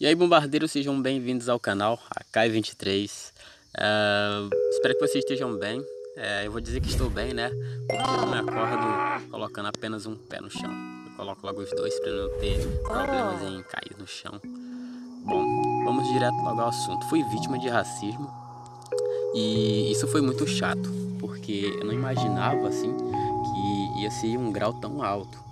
E aí bombardeiros, sejam bem-vindos ao canal, a Kai23 uh, Espero que vocês estejam bem. Uh, Eu vou dizer que estou bem, né? Porque eu me acordo colocando apenas um pé no chão. Eu coloco logo os dois para não ter problemas em cair no chão. Bom, vamos direto logo ao assunto. Fui vítima de racismo. E isso foi muito chato Porque eu não imaginava, assim, que ia ser um grau tão alto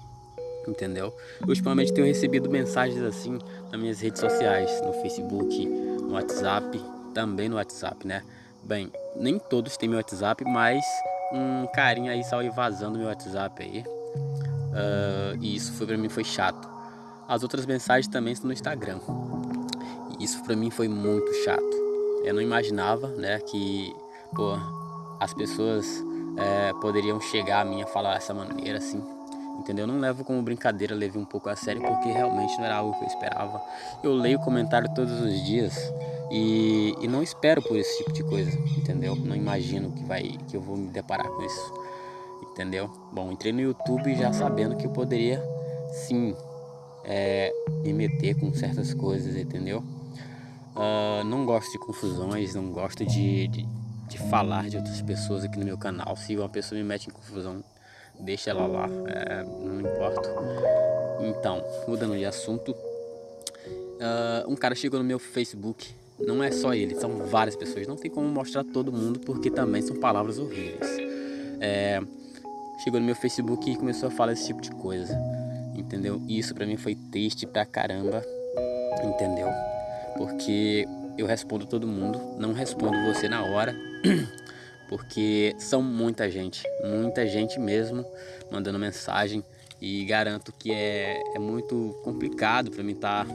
entendeu? Ultimamente tenho recebido mensagens assim nas minhas redes sociais, no Facebook, no WhatsApp, também no WhatsApp, né? Bem, nem todos têm meu WhatsApp, mas um carinha aí saiu vazando meu WhatsApp aí. Uh, e isso foi, pra mim foi chato. As outras mensagens também estão no Instagram. E isso pra mim foi muito chato. Eu não imaginava, né, que pô, as pessoas é, poderiam chegar a mim a falar dessa maneira assim entendeu? Não levo como brincadeira, levei um pouco a sério porque realmente não era algo que eu esperava. Eu leio comentário todos os dias e, e não espero por esse tipo de coisa, entendeu? Não imagino que, vai, que eu vou me deparar com isso, entendeu? Bom, entrei no YouTube já sabendo que eu poderia sim é, me meter com certas coisas, entendeu? Uh, não gosto de confusões, não gosto de, de, de falar de outras pessoas aqui no meu canal. Se uma pessoa me mete em confusão, deixa ela lá, é, não importa. Então, mudando de assunto, uh, um cara chegou no meu Facebook, não é só ele, são várias pessoas, não tem como mostrar todo mundo porque também são palavras horríveis. É, chegou no meu Facebook e começou a falar esse tipo de coisa, entendeu? Isso pra mim foi triste pra caramba, entendeu? Porque eu respondo todo mundo, não respondo você na hora. porque são muita gente, muita gente mesmo mandando mensagem e garanto que é, é muito complicado para mim estar tá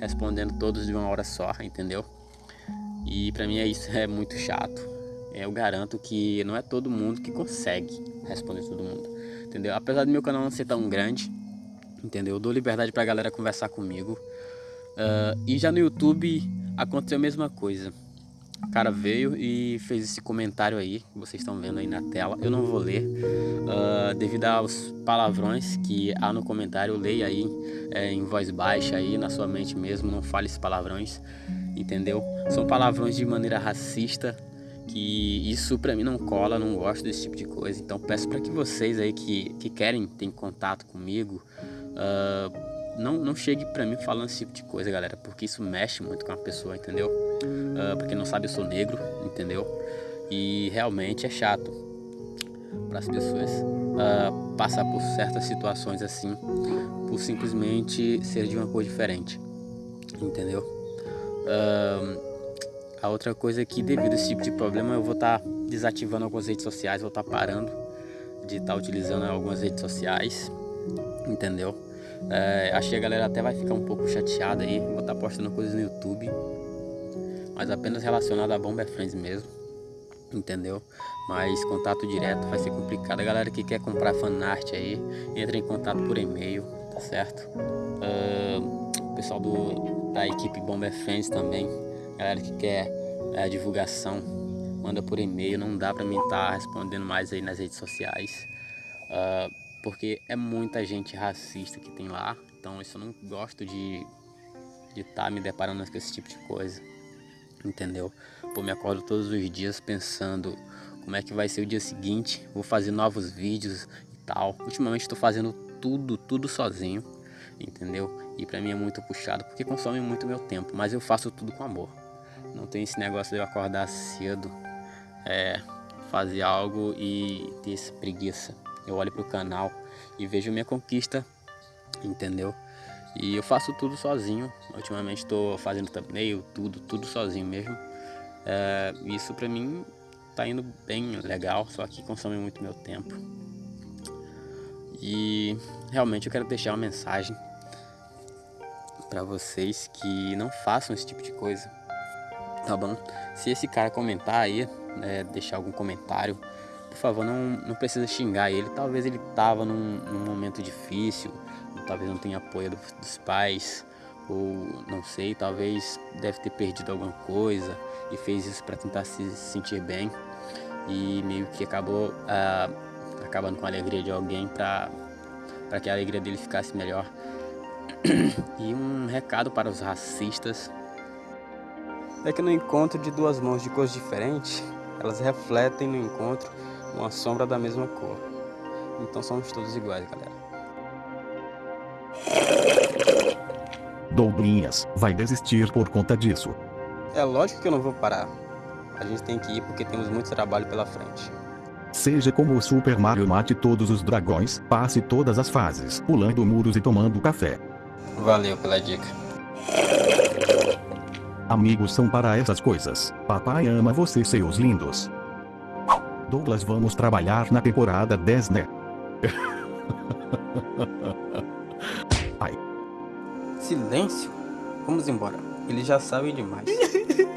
respondendo todos de uma hora só, entendeu? E para mim é isso é muito chato. Eu garanto que não é todo mundo que consegue responder todo mundo, entendeu? Apesar do meu canal não ser tão grande, entendeu? Eu dou liberdade para a galera conversar comigo. Uh, e já no YouTube aconteceu a mesma coisa. O cara veio e fez esse comentário aí, que vocês estão vendo aí na tela. Eu não vou ler, uh, devido aos palavrões que há no comentário. Leia aí é, em voz baixa aí, na sua mente mesmo, não fale esses palavrões, entendeu? São palavrões de maneira racista, que isso pra mim não cola, não gosto desse tipo de coisa. Então peço para que vocês aí que, que querem ter contato comigo, uh, não, não chegue pra mim falando esse tipo de coisa, galera, porque isso mexe muito com a pessoa, entendeu? Uh, pra quem não sabe, eu sou negro, entendeu? E realmente é chato para as pessoas uh, passar por certas situações assim, por simplesmente ser de uma cor diferente, entendeu? Uh, a outra coisa é que devido a esse tipo de problema eu vou estar tá desativando algumas redes sociais, vou estar tá parando de estar tá utilizando algumas redes sociais, entendeu? É, que a galera até vai ficar um pouco chateada aí, vou estar tá postando coisas no YouTube, mas apenas relacionado a Bomber Friends mesmo, entendeu? Mas contato direto vai ser complicado. A galera que quer comprar fanart aí, entra em contato por e-mail, tá certo? Uh, pessoal do, da equipe Bomber Friends também, galera que quer é, divulgação, manda por e-mail, não dá pra mim estar tá respondendo mais aí nas redes sociais. Uh, porque é muita gente racista que tem lá, então isso eu não gosto de de estar tá me deparando com esse tipo de coisa, entendeu? Pô, me acordo todos os dias pensando como é que vai ser o dia seguinte, vou fazer novos vídeos e tal. Ultimamente estou fazendo tudo, tudo sozinho, entendeu? E pra mim é muito puxado porque consome muito meu tempo, mas eu faço tudo com amor. Não tem esse negócio de eu acordar cedo, é, fazer algo e ter essa preguiça eu olho para o canal e vejo minha conquista, entendeu? E eu faço tudo sozinho. Ultimamente estou fazendo thumbnail, tudo, tudo sozinho mesmo. É, isso para mim tá indo bem legal, só que consome muito meu tempo. E realmente eu quero deixar uma mensagem para vocês que não façam esse tipo de coisa, tá bom? Se esse cara comentar aí, né, deixar algum comentário por favor, não, não precisa xingar ele. Talvez ele estava num, num, momento difícil, talvez não tenha apoio dos, pais, ou não sei, talvez deve ter perdido alguma coisa e fez isso para tentar se sentir bem e meio que acabou ah, acabando com a alegria de alguém para que a alegria dele ficasse melhor. E um recado para os racistas é que no encontro de duas mãos de cores diferentes, elas refletem no encontro uma sombra da mesma cor. Então somos todos iguais, galera. Douglinhas vai desistir por conta disso. É lógico que eu não vou parar. A gente tem que ir porque temos muito trabalho pela frente. Seja como o Super Mario mate todos os dragões, passe todas as fases, pulando muros e tomando café. Valeu pela dica. Amigos são para essas coisas. Papai ama você seus lindos. Douglas vamos trabalhar na temporada 10 né? Silêncio. Vamos embora. Eles já sabem demais.